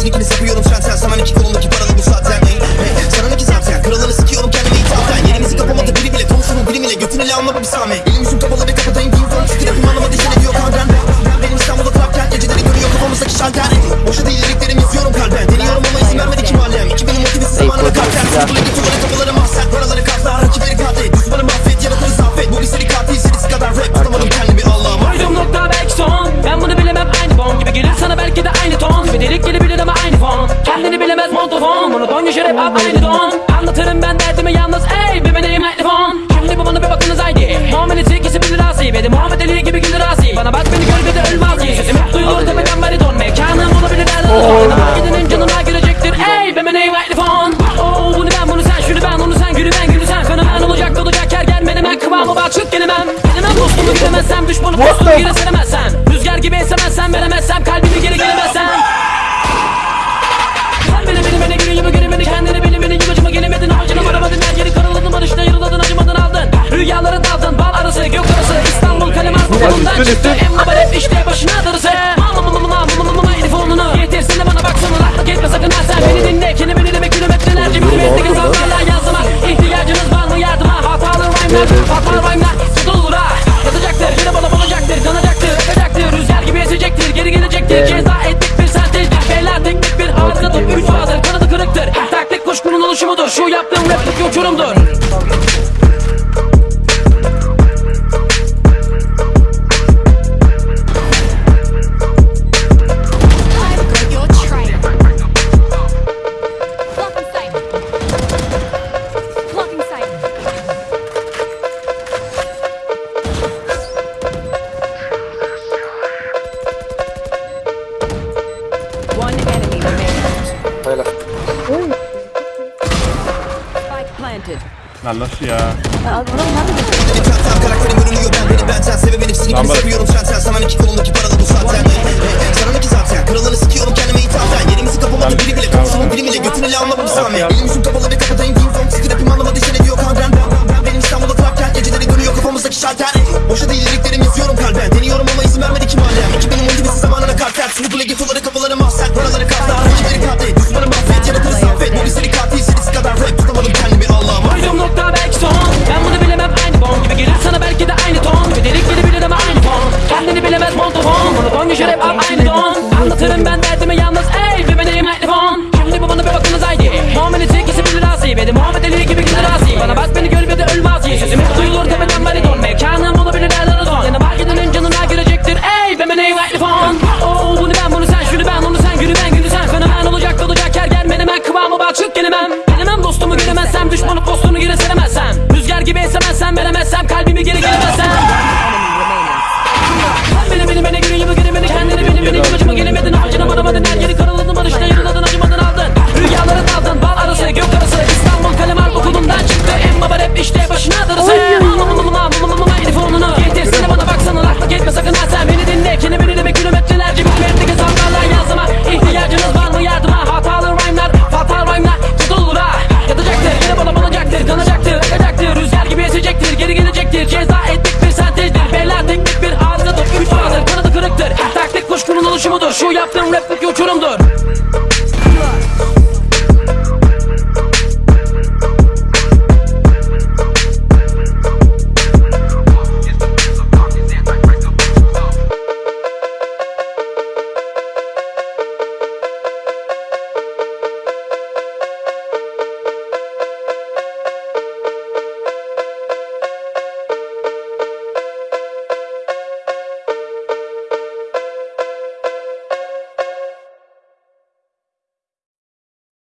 Kesinlikle seviyorum sen sen saman iki kolundaki paraları hep aynı don. Anlatırım ben derdimi yalnız ey bir benim mikrofon Şimdi bu bana bir bakınız haydi. Muamelesi ikisi bilir asi. Benim Muhammed Ali gibi güldür asi. Bana bak beni gör bir de ölmez ki Sesim hep duyulur tepeden bariton Mekanım olabilir nerede son Gidenin canına girecektir ey bir benim mikrofon Oh bunu ben bunu sen şunu ben onu sen gülü ben gülü sen. Fenomen olacak olacak her gelmedim ben kıvamı bak çık gelemem Gelemem dostumu gidemezsem düşmanı postumu geri seremezsem Rüzgar gibi esemezsem veremezsem kalbimi En baba rap işte başına darısı Mama mama mama mama mama herif onunu Yetersin de bana baksana rahatlık etme sakın ha sen. Beni dinle Kelimeni demek kilometrelerce milimetre gazaplarla yazıma İhtiyacınız var mı? Yardıma. Hatalı rhyme'lar hatalı rhyme'lar. Tutulur ha yatacaktır yine bana bulacaktır. Kanacaktır akacaktır Rüzgar gibi esecektir geri gelecektir. Ceza ettik bir sentezdir beyler teknik bir harika top Üç hazır kanadı kırıktır. Taktik kuşkunun oluşumudur. Şu yaptığım raplik uçurumdur Lan nasıl ya? Karakterim görünüyor ben gibi Sana iki kolundaki paralı bu zaten Sana iki zaten Kralını sikiyorum kendime ithafen Yerimizi kapamadı biri bile Konuşumun biri bile Götünü ile anlama bir sami Elim yüzüm kapalı ve kapatayım değil fon Çünkü rapim anlamadı işe ne diyor kadren Ben, ben, ben benim İstanbul'da trapken Geceleri görüyor kafamızdaki şalter Boşa değil liriklerim yazıyorum kalben. Deniyorum ama izin vermedi ki mahallem 2000'in motivesi zamanına kalter Sınıfı getoları kapıları mahzen Paraları katlar rakipleri katlet montofon Monoton yaşar hep hep aynı don Anlatırım ben derdimi yalnız ey bir benim mikrofon Şimdi bu bana bir bakınız haydi. Muamelesi ikisi bilir asi Benim Muhammed Ali oluşumudur şu yaptığım raplik uçurumdur